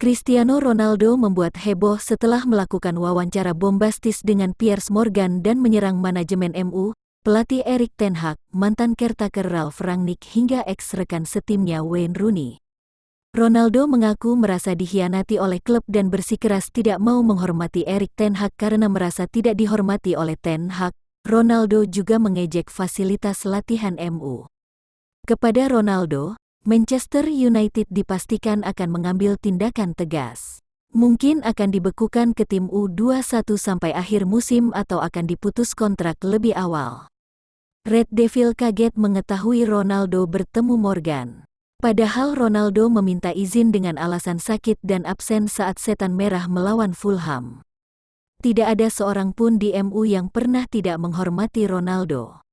Cristiano Ronaldo membuat heboh setelah melakukan wawancara bombastis dengan Piers Morgan dan menyerang manajemen MU, pelatih Erik Ten Hag, mantan caretaker Ralf Rangnick hingga ex-rekan setimnya Wayne Rooney. Ronaldo mengaku merasa dikhianati oleh klub dan bersikeras tidak mau menghormati Erik Ten Hag karena merasa tidak dihormati oleh Ten Hag. Ronaldo juga mengejek fasilitas latihan MU. Kepada Ronaldo, Manchester United dipastikan akan mengambil tindakan tegas. Mungkin akan dibekukan ke tim U21 sampai akhir musim atau akan diputus kontrak lebih awal. Red Devil kaget mengetahui Ronaldo bertemu Morgan. Padahal Ronaldo meminta izin dengan alasan sakit dan absen saat setan merah melawan Fulham. Tidak ada seorang pun di MU yang pernah tidak menghormati Ronaldo.